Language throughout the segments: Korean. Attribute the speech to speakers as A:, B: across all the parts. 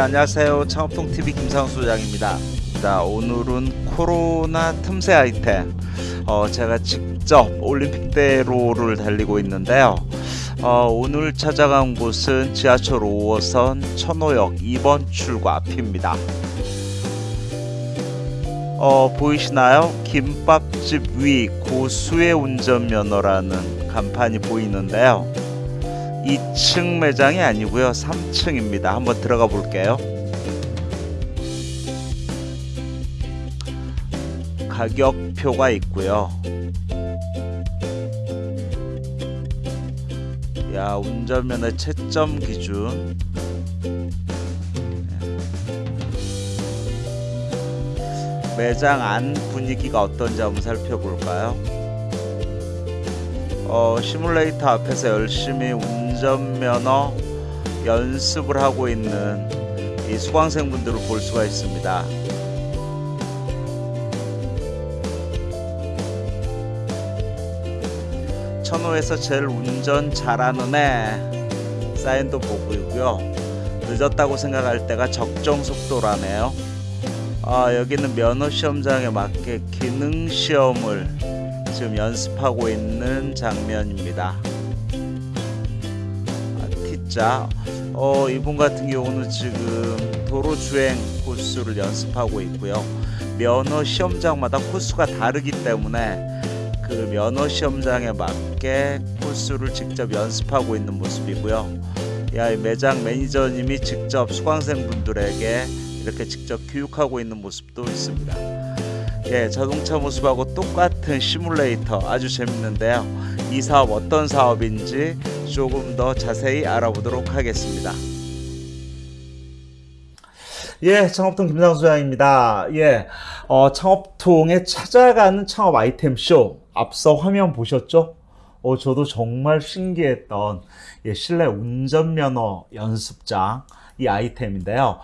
A: 안녕하세요. 창업통TV 김상수 소장입니다. 자, 오늘은 코로나 틈새 아이템. 어, 제가 직접 올림픽대로를 달리고 있는데요. 어, 오늘 찾아간 곳은 지하철 5호선 천호역 2번 출구 앞입니다. 어, 보이시나요? 김밥집 위 고수의 운전면허라는 간판이 보이는데요. 2층 매장이 아니고요. 3층입니다. 한번 들어가 볼게요. 가격표가 있고요. 야, 운전면허 채점 기준. 매장 안 분위기가 어떤지 한번 살펴볼까요? 어, 시뮬레이터 앞에서 열심히 운 전면허 연습을 하고 있는 이 수강생분들을 볼 수가 있습니다. 천호에서 제일 운전 잘하는 애 사인도 보고요. 늦었다고 생각할 때가 적정 속도라네요. 아, 여기는 면허 시험장에 맞게 기능 시험을 지금 연습하고 있는 장면입니다. 아, T자. 어, 이분 같은 경우는 지금 도로 주행 코스를 연습하고 있고요. 면허 시험장마다 코스가 다르기 때문에 그 면허 시험장에 맞게 코스를 직접 연습하고 있는 모습이고요. 야, 이 매장 매니저님이 직접 수강생분들에게 이렇게 직접 교육하고 있는 모습도 있습니다. 예, 자동차 모습하고 똑같은 시뮬레이터 아주 재밌는데요. 이 사업 어떤 사업인지 조금 더 자세히 알아보도록 하겠습니다. 예, 창업통 김상수 장입니다. 예, 어, 창업통에 찾아가는 창업 아이템 쇼 앞서 화면 보셨죠? 어, 저도 정말 신기했던 예, 실내 운전면허 연습장 이 아이템인데요.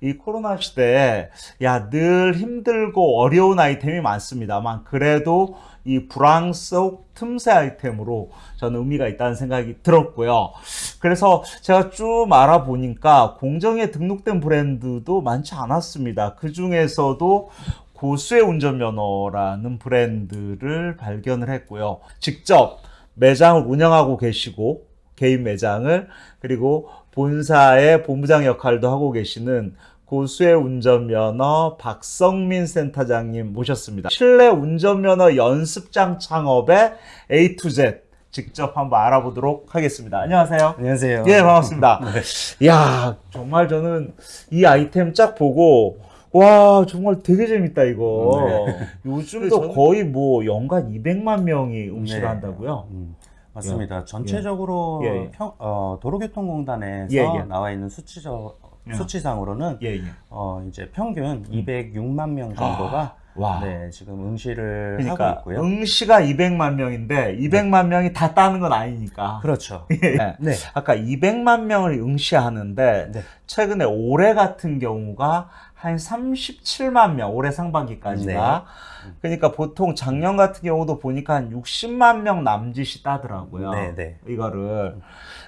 A: 이 코로나 시대에 야 늘 힘들고 어려운 아이템이 많습니다만 그래도 이 불황 속 틈새 아이템으로 저는 의미가 있다는 생각이 들었고요. 그래서 제가 쭉 알아보니까 공정에 등록된 브랜드도 많지 않았습니다. 그 중에서도 고수의 운전면허라는 브랜드를 발견을 했고요. 직접 매장을 운영하고 계시고 개인 매장을 그리고 본사의 본부장 역할도 하고 계시는 고수의 운전면허 박성민 센터장님 모셨습니다. 실내 운전면허 연습장 창업의 A to Z 직접 한번 알아보도록 하겠습니다. 안녕하세요.
B: 안녕하세요.
A: 예, 반갑습니다.
B: 네.
A: 야, 정말 저는 이 아이템 쫙 보고 와, 정말 되게 재밌다 이거.
B: 네.
A: 요즘도
B: 저는-
A: 거의 뭐 연간 200만 명이 음식을
B: 네.
A: 한다고요?
B: 음, 맞습니다. 전체적으로
A: 예, 예.
B: 평- 어, 도로교통공단에서
A: 예, 예.
B: 나와 있는 수치적
A: 예.
B: 수치상으로는
A: 예, 예.
B: 어, 이제 평균 206만 명 정도가
A: 와.
B: 네, 지금 응시를
A: 그러니까
B: 하고 있고요.
A: 응시가 200만 명인데 200만 명이 다 따는 건 아니니까.
B: 그렇죠.
A: 네.
B: 네.
A: 아까 200만 명을 응시하는데
B: 네.
A: 최근에 올해 같은 경우가 한 37만 명 올해 상반기까지가
B: 네.
A: 그러니까 보통 작년 같은 경우도 보니까 한 60만 명 남짓이 따더라고요.
B: 네, 네.
A: 이거를.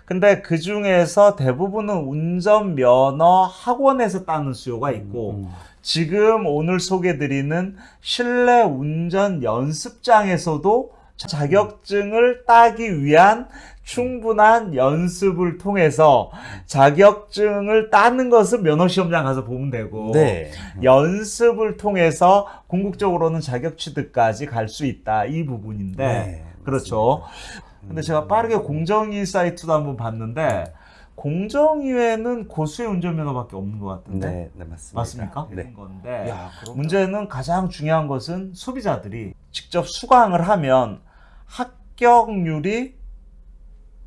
A: 근데 그 중에서 대부분은 운전 면허 학원에서 따는 수요가 있고
B: 음,
A: 지금 오늘 소개드리는 실내 운전 연습장에서도 자격증을 따기 위한 충분한 연습을 통해서 자격증을 따는 것은 면허시험장 가서 보면 되고
B: 네.
A: 연습을 통해서 궁극적으로는 자격 취득까지 갈 수 있다 이 부분인데
B: 네,
A: 그렇죠. 근데 제가 빠르게 공정위 사이트도 한번 봤는데 공정위에는 고수의 운전면허밖에 없는 것 같은데
B: 네, 네, 맞습니다.
A: 맞습니까?
B: 네.
A: 건데
B: 야,
A: 문제는 가장 중요한 것은 소비자들이 직접 수강을 하면 합격률이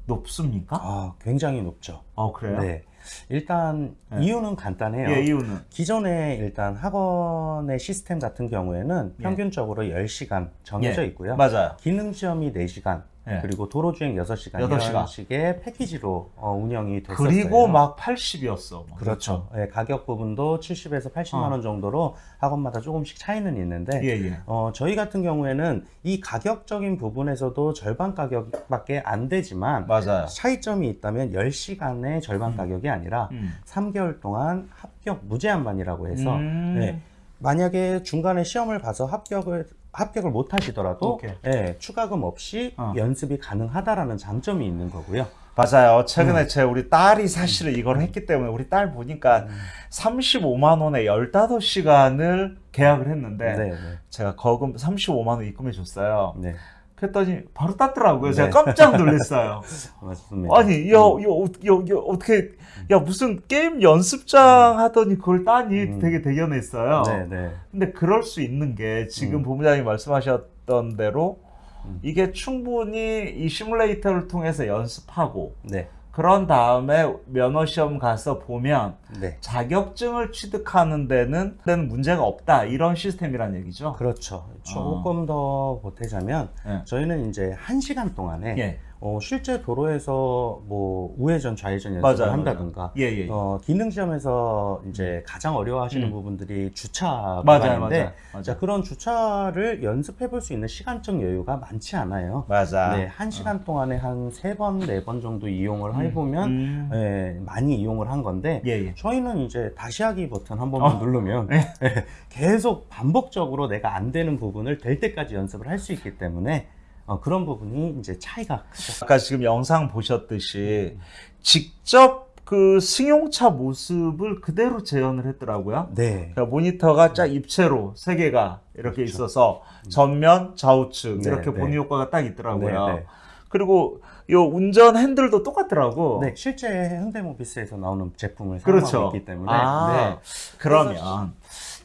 A: 높습니까?
B: 아, 굉장히 높죠.
A: 어 그래요?
B: 네. 일단
A: 네.
B: 이유는 간단해요.
A: 예 이유는
B: 기존에 일단 학원의 시스템 같은 경우에는
A: 예.
B: 평균적으로 10시간 정해져
A: 예.
B: 있고요.
A: 맞아요.
B: 기능 시험이 4시간,
A: 예.
B: 그리고 도로 주행 6시간,
A: 여덟 시간.
B: 이런 식의 패키지로 어, 운영이 됐었어요.
A: 그리고 막 80이었어.
B: 그렇죠. 예, 가격 부분도 70에서 80만
A: 어.
B: 원 정도로 학원마다 조금씩 차이는 있는데
A: 예, 예.
B: 어, 저희 같은 경우에는 이 가격적인 부분에서도 절반 가격밖에 안 되지만
A: 맞아요.
B: 차이점이 있다면 10시간의 절반
A: 음.
B: 가격이 아니라
A: 음.
B: 3개월 동안 합격 무제한반이라고 해서
A: 음.
B: 네. 만약에 중간에 시험을 봐서 합격을 합격을 못 하시더라도. 예, 추가금 없이
A: 어.
B: 연습이 가능하다라는 장점이 있는 거고요.
A: 맞아요. 최근에
B: 음.
A: 제 우리 딸이 사실은 이걸 했기 때문에 우리 딸 보니까 35만 원에 15시간을 계약을 했는데
B: 네, 네.
A: 제가 거금 35만 원 입금해 줬어요.
B: 네.
A: 그랬더니 바로 땄더라고요. 제가
B: 네.
A: 깜짝 놀랐어요.
B: 맞습니다.
A: 아니, 야, 야, 어- 야, 야, 어떻게, 야, 무슨 게임 연습장 하더니 그걸 따니
B: 음.
A: 되게 대견했어요.
B: 네, 네.
A: 근데 그럴 수 있는 게 지금
B: 음.
A: 본부장님 말씀하셨던 대로
B: 음.
A: 이게 충분히 이 시뮬레이터를 통해서 연습하고
B: 네.
A: 그런 다음에 면허 시험 가서 보면
B: 네.
A: 자격증을 취득하는 데는 데는 문제가 없다 이런 시스템이란 얘기죠.
B: 그렇죠. 조금 더 보태자면
A: 예.
B: 저희는 이제 한 시간 동안에
A: 예,
B: 어, 실제 도로에서 뭐 우회전 좌회전 연습을
A: 맞아요.
B: 한다든가
A: 예, 예.
B: 어, 기능 시험에서 이제 가장 어려워하시는
A: 음.
B: 부분들이 주차
A: 맞아요,
B: 구간인데
A: 맞아요, 맞아요.
B: 자 그런 주차를 연습해 볼 수 있는 시간적 여유가 많지 않아요.
A: 맞아.
B: 네, 한 시간 동안에 한 세 번, 네 번 정도 이용을 해보면
A: 음.
B: 예, 많이 이용을 한 건데
A: 예, 예.
B: 저희는 이제 다시 하기 버튼 한 번만
A: 어.
B: 누르면
A: 네.
B: 예, 계속 반복적으로 내가 안 되는 부분을 될 때까지 연습을 할 수 있기 때문에 어, 그런 부분이 이제 차이가 크죠.
A: 아까 지금 영상 보셨듯이 직접 그 승용차 모습을 그대로 재현을 했더라고요.
B: 네.
A: 그러니까 모니터가 쫙 입체로 세 개가 이렇게 있어서 전면, 좌우측
B: 네,
A: 이렇게
B: 네.
A: 보니 효과가 딱 있더라고요.
B: 네, 네.
A: 그리고 요 운전 핸들도 똑같더라고.
B: 네, 실제 현대모비스에서 나오는 제품을
A: 그렇죠.
B: 사용하고 있기 때문에
A: 아, 그러면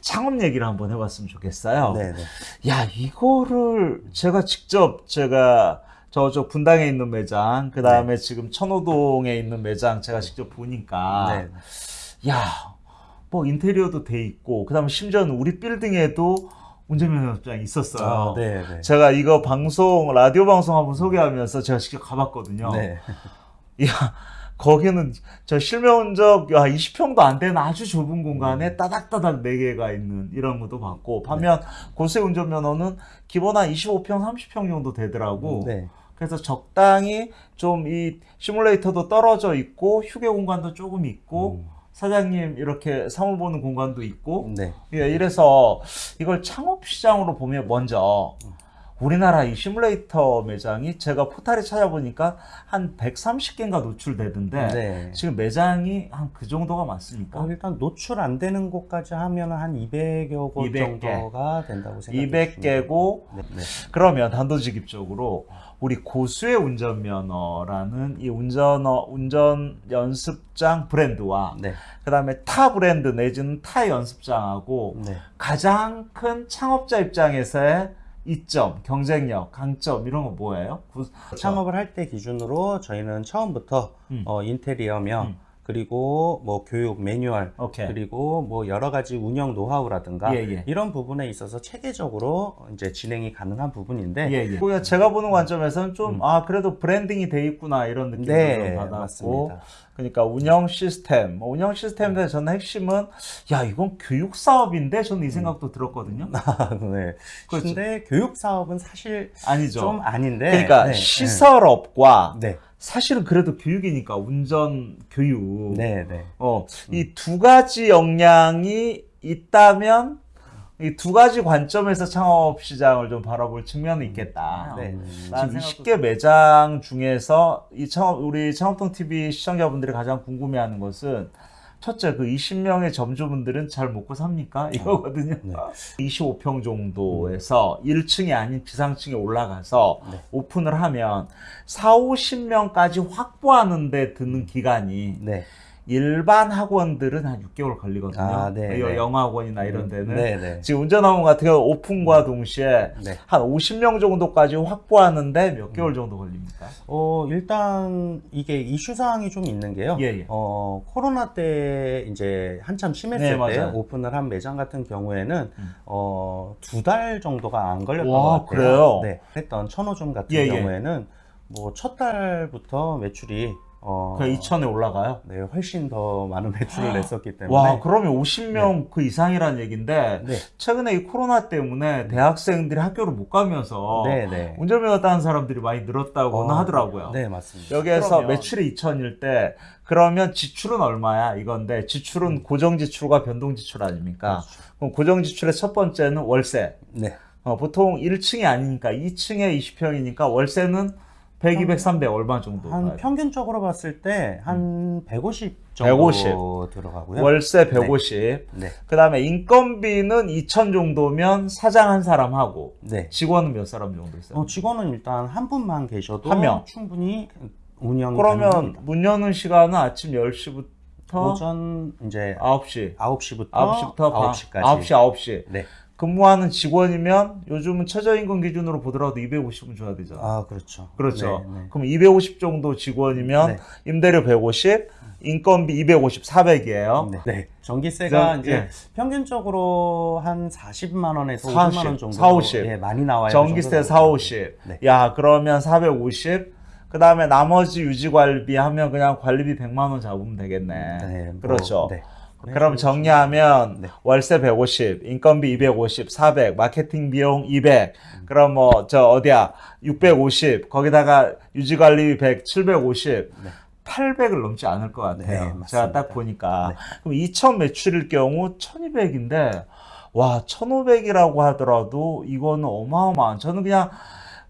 A: 창업 얘기를 한번 해봤으면 좋겠어요.
B: 네, 네,
A: 야, 이거를 제가 직접 제가 저쪽 분당에 있는 매장, 그 다음에 지금 천호동에 있는 매장 제가 직접 보니까,
B: 네.
A: 야, 뭐 인테리어도 돼 있고, 그 다음에 심지어는 우리 빌딩에도 운전면허장이 있었어요.
B: 아, 네, 네.
A: 제가 이거 방송, 라디오 방송 한번 소개하면서 제가 직접 가봤거든요.
B: 네.
A: 야, 거기는 저 실명적 야, 20평도 안 되는 아주 좁은 공간에 따닥따닥 4개가 있는 이런 것도 봤고, 반면 고세 운전면허는 기본 한 25평, 30평 정도 되더라고.
B: 네.
A: 그래서 적당히 좀 이 시뮬레이터도 떨어져 있고, 휴게 공간도 조금 있고,
B: 음.
A: 사장님 이렇게 사물 보는 공간도 있고,
B: 네.
A: 예, 이래서 이걸 창업 시장으로 보면 먼저 우리나라 이 시뮬레이터 매장이 제가 포탈에 찾아보니까 한 130개인가 노출되던데
B: 네.
A: 지금 매장이 한 그 정도가 많습니까?
B: 어, 일단 노출 안 되는 곳까지 하면 한 200여 곳
A: 200 개.
B: 정도가 된다고 생각해요.
A: 200개고
B: 네, 네.
A: 그러면 단도직입적으로 우리 고수의 운전면허라는 이 운전어 운전 연습장 브랜드와
B: 네.
A: 그다음에 타 브랜드 내지는 타 연습장하고
B: 네.
A: 가장 큰 창업자 입장에서의 이점, 경쟁력, 강점 이런 거 뭐예요? 구-
B: 창업을 할 때 기준으로 저희는 처음부터
A: 음.
B: 어, 인테리어며
A: 음.
B: 그리고 뭐 교육 매뉴얼
A: 오케이.
B: 그리고 뭐 여러 가지 운영 노하우라든가
A: 예, 예.
B: 이런 부분에 있어서 체계적으로 이제 진행이 가능한 부분인데
A: 예, 예. 제가 보는 관점에서는 좀,
B: 음.
A: 아, 그래도 브랜딩이 돼 있구나, 이런 느낌을
B: 네,
A: 좀 받았고.
B: 맞습니다.
A: 그러니까 운영 시스템, 뭐 운영 시스템에 대해서 저는 핵심은, 야, 이건 교육 사업인데? 저는 이 생각도 들었거든요.
B: 네.
A: 그렇죠.
B: 근데 교육 사업은 사실
A: 아니죠.
B: 좀 아닌데
A: 그러니까
B: 네,
A: 시설업과
B: 네.
A: 사실은 그래도 교육이니까 운전 교육.
B: 네, 네.
A: 어, 이두 가지 역량이 있다면 이 두 가지 관점에서 창업 시장을 좀 바라볼 측면이 있겠다.
B: 네.
A: 지금 20개 매장 중에서 이 창업 우리 창업통 TV 시청자분들이 가장 궁금해하는 것은 첫째 그 20명의 점주분들은 잘 먹고 삽니까? 이거거든요.
B: 네.
A: 25평 정도에서 1층이 아닌 지상층에 올라가서
B: 네.
A: 오픈을 하면 4, 50명까지 확보하는 데 드는 기간이
B: 네.
A: 일반 학원들은 한 6개월 걸리거든요.
B: 아, 네,
A: 여-
B: 네.
A: 영어학원이나 이런 데는
B: 네, 네.
A: 지금 운전학원 같은 경우 오픈과 동시에
B: 네.
A: 한 50명 정도까지 확보하는데 몇 개월 정도 걸립니까?
B: 어, 일단 이게 이슈 사항이 좀 있는 게요.
A: 예, 예.
B: 어, 코로나 때 이제 한참 심했을
A: 네,
B: 때. 오픈을 한 매장 같은 경우에는
A: 음.
B: 어, 두 달 정도가 안 걸렸던
A: 와,
B: 것 같아요.
A: 그래요?
B: 네. 했던 천호점 같은
A: 예, 예.
B: 경우에는 뭐 첫 달부터 매출이 어,
A: 그 2천에 올라가요?
B: 네, 훨씬 더 많은 매출을 냈었기 때문에
A: 와, 그러면 50명 그 이상이란 얘기인데
B: 네,
A: 최근에 이 코로나 때문에 대학생들이 학교를 못 가면서
B: 네, 네.
A: 운전면허 따는 사람들이 많이 늘었다고는
B: 어,
A: 하더라고요.
B: 네, 맞습니다.
A: 여기에서
B: 그러면-
A: 매출이 2천일 때 그러면 지출은 얼마야 이건데 지출은 고정 지출과 변동 지출 아닙니까?
B: 음. 그렇죠.
A: 그럼 고정 지출의 첫 번째는 월세.
B: 네,
A: 어, 보통 1층이 아니니까 2층에 20평이니까 월세는 100, 200, 300 얼마 정도?
B: 한? 평균적으로 봤을 때한150 정도
A: 150.
B: 들어가고요.
A: 월세 150.
B: 네,
A: 그 다음에 인건비는 2천 정도면 사장 한 사람 하고
B: 네.
A: 직원은 몇 사람 정도 있어요?
B: 어, 직원은 일단 한 분만 계셔도
A: 한 명.
B: 충분히 운영이
A: 그러면
B: 가능합니다.
A: 문 여는 시간은 아침 10시부터
B: 오전 이제
A: 9시.
B: 9시부터
A: 9시부터
B: 9시까지.
A: 9시, 9시.
B: 네.
A: 근무하는 직원이면 요즘은 최저임금 기준으로 보더라도 250은 줘야 되잖아.
B: 아, 그렇죠.
A: 그렇죠.
B: 네, 네.
A: 그럼 250 정도 직원이면
B: 네.
A: 임대료 150, 인건비 250, 400이에요.
B: 네. 네. 전기세가
A: 저-
B: 이제
A: 예.
B: 평균적으로 한 40만 원에서
A: 40,
B: 50만 원 정도
A: 4, 50.
B: 예, 많이 나와요.
A: 전기세 4, 50.
B: 네.
A: 야, 그러면 450. 그 다음에 나머지 유지관리비 하면 그냥 관리비 100만 원 잡으면 되겠네.
B: 네, 뭐,
A: 그렇죠.
B: 네.
A: 그럼 정리하면
B: 네.
A: 월세 150, 인건비 250, 400, 마케팅 비용 200. 그럼 뭐 저 어디야 650. 거기다가 유지관리비 100, 750.
B: 네.
A: 800을 넘지 않을 것 같아요.
B: 네,
A: 제가. 딱 보니까.
B: 네.
A: 그럼 2천 매출일 경우 1200인데 와 1500이라고 하더라도 이거는 어마어마한. 저는 그냥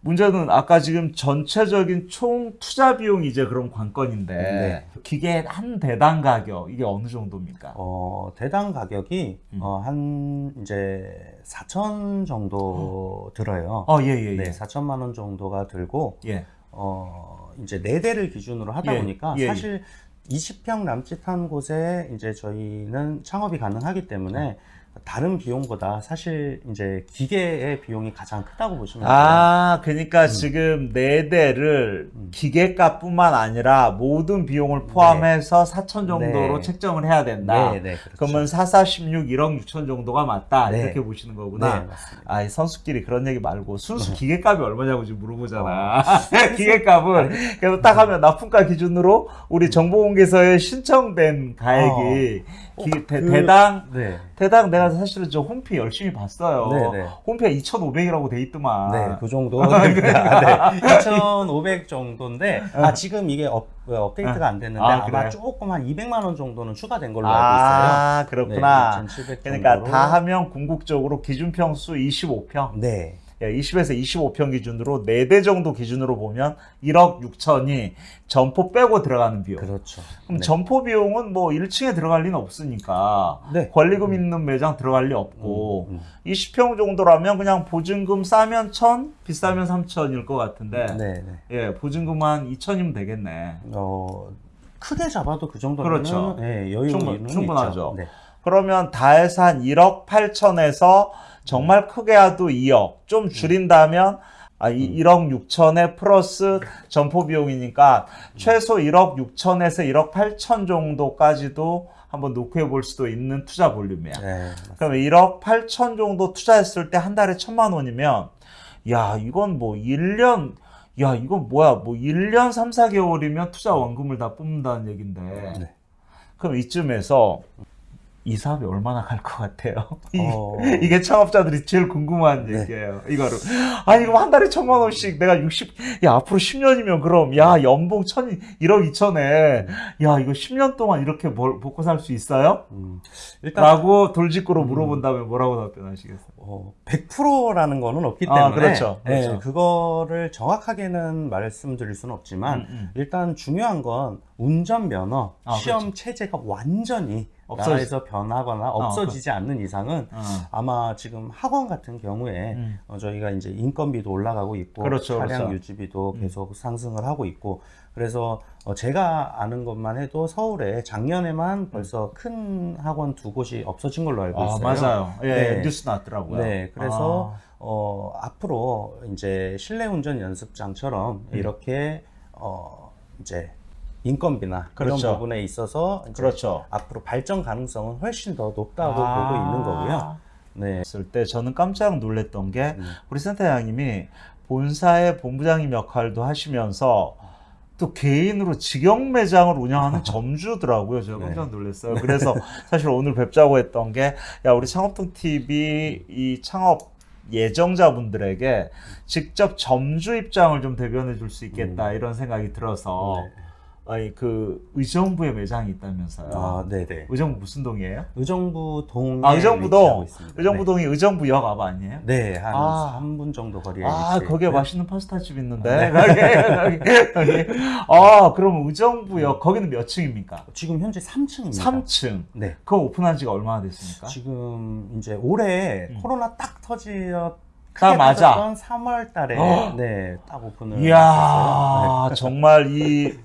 A: 문제는 아까 지금 전체적인 총 투자 비용이 이제 그럼 관건인데
B: 네.
A: 기계 한 대당 가격 이게 어느 정도입니까?
B: 어, 대당 가격이
A: 음.
B: 어, 한 이제 4천 정도 들어요.
A: 어, 예, 예, 예.
B: 네, 4천만 원 정도가 들고
A: 예.
B: 어, 이제 네 대를 기준으로 하다
A: 예,
B: 보니까
A: 예,
B: 사실 20평 남짓한 곳에 이제 저희는 창업이 가능하기 때문에 다른 비용보다 사실 이제 기계의 비용이 가장 크다고 보시면 돼요.
A: 아, 그러니까 지금 네 대를
B: 음.
A: 기계값뿐만 아니라 모든 비용을 포함해서 4천 정도로
B: 네.
A: 책정을 해야 된다.
B: 네, 네, 그렇죠.
A: 그러면 4416 1억 6천 정도가 맞다.
B: 네.
A: 이렇게 보시는
B: 네,
A: 거구나.
B: 맞습니다.
A: 아, 이 선수끼리 그런 얘기 말고 순수 기계값이 얼마냐고 지금 물어보잖아.
B: 어.
A: 기계값을 그래서 딱 하면 납품가 기준으로 우리 정보공개서에 신청된 가액이
B: 어,
A: 기- 대,
B: 그-
A: 대당
B: 네.
A: 대당 내가 사실은 저 홈피 열심히 봤어요.
B: 네, 네.
A: 홈피가 2,500이라고 돼 있더만.
B: 네, 그 정도 됩니다. 네, 2,500 정도인데, 아, 지금 이게 업, 업데이트가 안 됐는데,
A: 아,
B: 아, 마? 조금 한 200만 원 정도는 추가된 걸로 알고 있어요.
A: 아, 그렇구나.
B: 네, 2,700
A: 그러니까. 다 하면 궁극적으로 기준 평수 25평.
B: 네.
A: 예, 20에서 25평 기준으로 4대 정도 기준으로 보면 1억 6천이 점포 빼고 들어가는 비용.
B: 그렇죠.
A: 그럼
B: 네.
A: 점포 비용은 뭐 1층에 들어갈 리는 없으니까
B: 네.
A: 권리금 있는 매장 들어갈 리 없고
B: 음,
A: 20평 정도라면 그냥 보증금 싸면 1,000, 비싸면 3,000일 것 같은데
B: 음. 네, 네.
A: 예, 보증금 한 2,000이면 되겠네.
B: 어, 크게 잡아도 그 정도면
A: 그렇죠.
B: 네, 여유
A: 충분- 충분하죠.
B: 네.
A: 그러면 다 해서 한 1억 8천에서 정말 크게 해도 2억. 좀 줄인다면 아, 이 1억 6천에 플러스 점포 비용이니까 최소 1억 6천에서 1억 8천 정도까지도 한번 놓고 볼 수도 있는 투자 볼륨이야.
B: 네.
A: 그러면 1억 8천 정도 투자했을 때 한 달에 천만 원이면 야, 이건 뭐 1년 야, 이건 뭐야? 뭐 1년 3, 4개월이면 투자 원금을 다 뽑는다는 얘긴데.
B: 네.
A: 그럼 이쯤에서 이 사업이 얼마나 갈 것 같아요? 이-
B: 어,
A: 이게 창업자들이 제일 궁금한
B: 네.
A: 얘기예요. 이거를. 아, 이거 한 달에 천만 원씩 내가 60, 야, 앞으로 10년이면 그럼, 야, 연봉 천, 1억 2천에, 야, 이거 10년 동안 이렇게 벌, 먹고 살 수 있어요?
B: 음, 일단
A: 라고 돌직구로 물어본다면 뭐라고 답변하시겠어요?
B: 어, 100%라는 거는 없기
A: 아,
B: 때문에
A: 그렇죠.
B: 네,
A: 그렇죠.
B: 그거를 정확하게는 말씀드릴 수는 없지만
A: 음, 음.
B: 일단 중요한 건 운전 면허
A: 아,
B: 시험 체제가 완전히
A: 없어지-
B: 나라에서 변하거나 없어지지 않는 이상은
A: 어.
B: 아마 지금 학원 같은 경우에
A: 음.
B: 어, 저희가 이제 인건비도 올라가고 있고
A: 그렇죠,
B: 차량
A: 그렇죠.
B: 유지비도
A: 음.
B: 계속 상승을 하고 있고 그래서 어, 제가 아는 것만 해도 서울에 작년에만 벌써 큰 학원 두 곳이 없어진 걸로 알고
A: 아,
B: 있어요.
A: 맞아요. 예,
B: 네.
A: 뉴스 났더라고요.
B: 네, 그래서
A: 아.
B: 어, 앞으로 이제 실내 운전 연습장처럼
A: 음.
B: 이렇게 어, 이제 인건비나
A: 그렇죠.
B: 이런 부분에 있어서
A: 그렇죠.
B: 앞으로 발전 가능성은 훨씬 더 높다고
A: 아.
B: 보고 있는 거고요. 네.
A: 했을 때 저는 깜짝 놀랐던 게
B: 음.
A: 우리 센터장님이 본사의 본부장님 역할도 하시면서 또 개인으로 직영 매장을 운영하는 점주더라고요. 제가
B: 네.
A: 깜짝 놀랐어요. 그래서 사실 오늘 뵙자고 했던 게, 야, 우리 창업통 TV 이 창업 예정자분들에게 직접 점주 입장을 좀 대변해 줄 수 있겠다 이런 생각이 들어서
B: 음. 네.
A: 아니 그 의정부에 매장이 있다면서요.
B: 아, 네네.
A: 의정부 무슨 동이에요?
B: 의정부
A: 아, 의정부동.
B: 위치하고 있습니다.
A: 의정부동이 의정부역 앞 아니에요?
B: 네, 한
A: 아.
B: 3분 정도 거리에
A: 아, 거기에
B: 있고요.
A: 맛있는 파스타집 있는데. 거기, 거기, 거기. 아, 그럼 의정부역, 거기는 몇 층입니까?
B: 지금 현재 3층입니다.
A: 3층.
B: 네.
A: 그거 오픈한 지가 얼마나 됐습니까?
B: 지금 이제 올해
A: 음.
B: 코로나 딱 터지어
A: 딱 맞아.
B: 3월 달에
A: 어.
B: 네, 딱 오픈을.
A: 이야, 정말 이,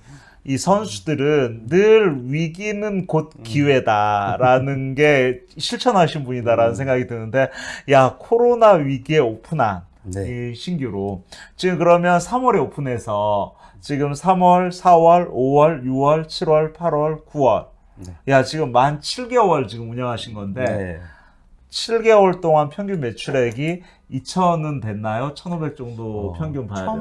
A: 이 선수들은 늘 위기는 곧
B: 음.
A: 기회다라는 게 실천하신 분이다라는
B: 음.
A: 생각이 드는데, 야, 코로나 위기에 오픈한
B: 네.
A: 이 신규로. 지금 그러면 3월에 오픈해서 지금 3월, 4월, 5월, 6월, 7월, 8월, 9월.
B: 네.
A: 야, 지금 만 7개월 지금 운영하신 건데,
B: 네.
A: 7개월 동안 평균 매출액이 2천은 됐나요? 1,500 정도
B: 어,
A: 평균 봐야 되나?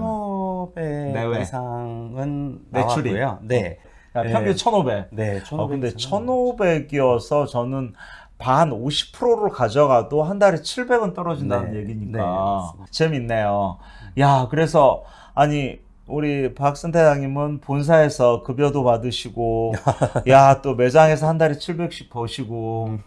B: 1,500
A: 내외.
B: 이상은
A: 매출이.
B: 나왔고요. 네.
A: 야,
B: 네.
A: 평균 1,500.
B: 네, 1,500
A: 어, 근데
B: 이상은
A: 1,500이어서 저는 반 50%를 가져가도 한 달에 700은 떨어진다는
B: 네.
A: 얘기니까
B: 네.
A: 재밌네요. 야, 그래서 아니 우리 박선 대장님은 본사에서 급여도 받으시고, 야, 또 매장에서 한 달에 700씩 버시고,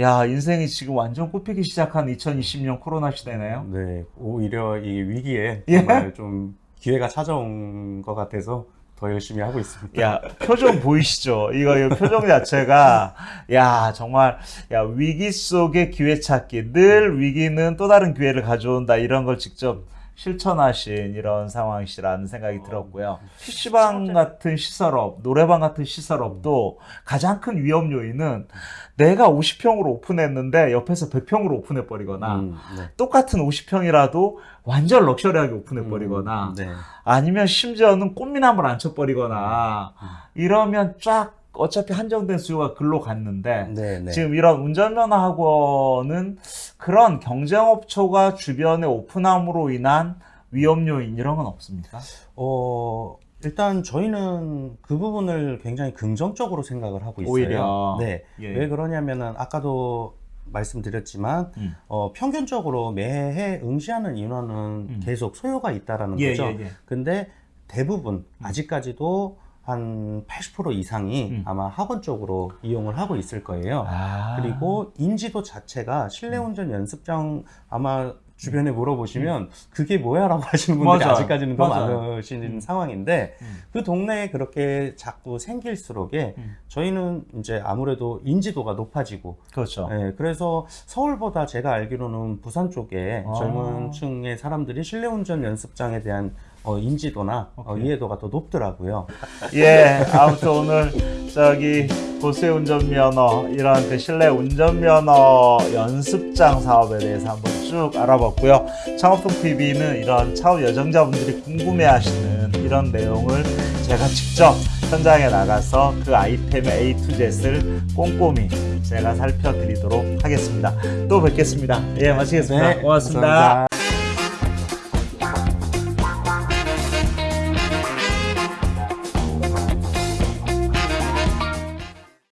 A: 야, 인생이 지금 완전 꽃피기 시작한 2020년 코로나 시대네요.
B: 네, 오히려 이 위기에
A: 예?
B: 정말 좀 기회가 찾아온 것 같아서 더 열심히 하고 있습니다.
A: 야, 표정 보이시죠? 이거, 이 표정 자체가, 야, 정말, 야, 위기 속의 기회 찾기. 늘 위기는 또 다른 기회를 가져온다. 이런 걸 직접 실천하신 이런 상황이시라는 생각이 들었고요. PC방 같은 시설업, 노래방 같은 시설업도 가장 큰 위험 요인은 내가 50평으로 오픈했는데 옆에서 100평으로 오픈해버리거나
B: 음, 네.
A: 똑같은 50평이라도 완전 럭셔리하게 오픈해버리거나
B: 음, 네.
A: 아니면 심지어는 꽃미남을 앉혀버리거나
B: 음.
A: 이러면 쫙 어차피 한정된 수요가 글로 갔는데
B: 네, 네.
A: 지금 이런 운전면허 학원은 그런 경쟁업초가 주변에 오픈함으로 인한 위험 요인 이런 건 없습니까?
B: 어, 일단 저희는 그 부분을 굉장히 긍정적으로 생각을 하고 있어요.
A: 오히려.
B: 네.
A: 예.
B: 왜 그러냐면은 아까도 말씀드렸지만
A: 음.
B: 어, 평균적으로 매해 응시하는 인원은
A: 음.
B: 계속 소요가 있다라는
A: 예,
B: 거죠.
A: 예, 예.
B: 근데 대부분 아직까지도 한 80% 이상이
A: 음.
B: 아마 학원 쪽으로 이용을 하고 있을 거예요.
A: 아.
B: 그리고 인지도 자체가 실내 운전 연습장 아마 주변에 물어보시면 그게 뭐야라고 하시는 분들이
A: 음. 맞아요.
B: 아직까지는 더. 많으신
A: 음.
B: 상황인데
A: 음.
B: 그 동네에 그렇게 자꾸 생길수록에
A: 음.
B: 저희는 이제 아무래도 인지도가 높아지고
A: 그렇죠.
B: 예, 그래서 서울보다 제가 알기로는 부산 쪽에
A: 아.
B: 젊은 층의 사람들이 실내 운전 연습장에 대한 어, 인지도나 어. 이해도가 더 높더라고요.
A: 예, 아무튼 오늘 저기 고수의 운전면허 이런 그 실내 운전면허 연습장 사업에 대해서 한번 쭉 알아봤고요. 창업통 TV는 이런 창업 여정자분들이 궁금해하시는 이런 내용을 제가 직접 현장에 나가서 그 아이템의 A to Z를 꼼꼼히 제가 살펴드리도록 하겠습니다. 또 뵙겠습니다. 예, 마치겠습니다.
B: 네,
A: 고맙습니다.
B: 감사합니다.